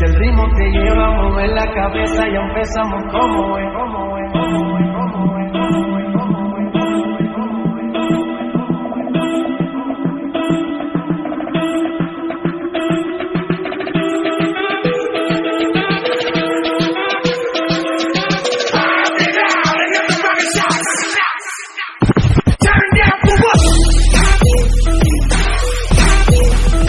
Si el ritmo te lleva a mover la cabeza, ya empezamos como es,